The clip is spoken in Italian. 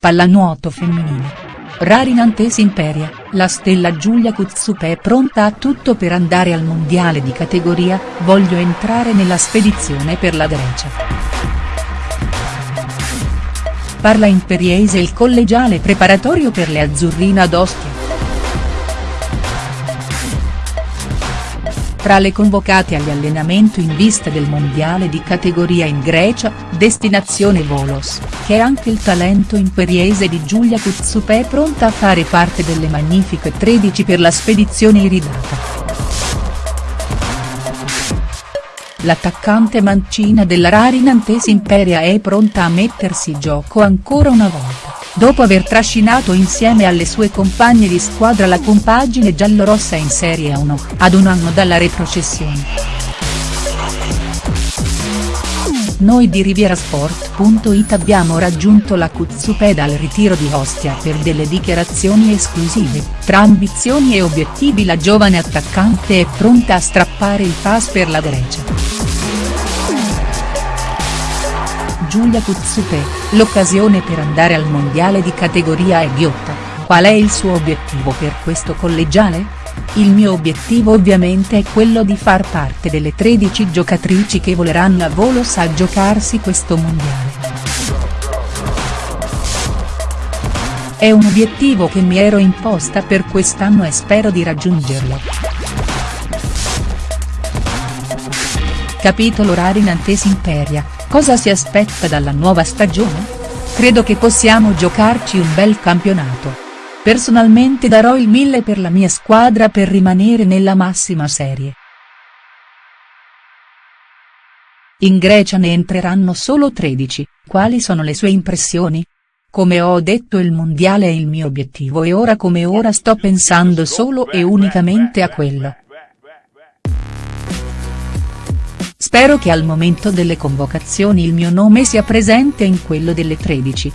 Pallanuoto femminile. Rari Nantes Imperia, la stella Giulia Kutsupe è pronta a tutto per andare al mondiale di categoria, voglio entrare nella spedizione per la Grecia. Parla Imperiese il collegiale preparatorio per le azzurrine ad Ostia. Tra le convocate agli allenamenti in vista del mondiale di categoria in Grecia, destinazione Volos, che è anche il talento imperiese di Giulia Kutsupe pronta a fare parte delle magnifiche 13 per la spedizione iridata. L'attaccante mancina della Rari Nantes Imperia è pronta a mettersi in gioco ancora una volta dopo aver trascinato insieme alle sue compagne di squadra la compagine giallorossa in Serie 1, ad un anno dalla retrocessione. Noi di Rivierasport.it abbiamo raggiunto la Cuzzupeda al ritiro di Ostia per delle dichiarazioni esclusive, tra ambizioni e obiettivi la giovane attaccante è pronta a strappare il pass per la Grecia. Giulia Kutsupe, l'occasione per andare al mondiale di categoria è ghiotta, qual è il suo obiettivo per questo collegiale? Il mio obiettivo ovviamente è quello di far parte delle 13 giocatrici che voleranno a Volos a giocarsi questo mondiale. È un obiettivo che mi ero imposta per quest'anno e spero di raggiungerlo. Capitolo Rari Nantes Imperia, cosa si aspetta dalla nuova stagione? Credo che possiamo giocarci un bel campionato. Personalmente darò il mille per la mia squadra per rimanere nella massima serie. In Grecia ne entreranno solo 13, quali sono le sue impressioni? Come ho detto il mondiale è il mio obiettivo e ora come ora sto pensando solo e unicamente a quello. Spero che al momento delle convocazioni il mio nome sia presente in quello delle 13.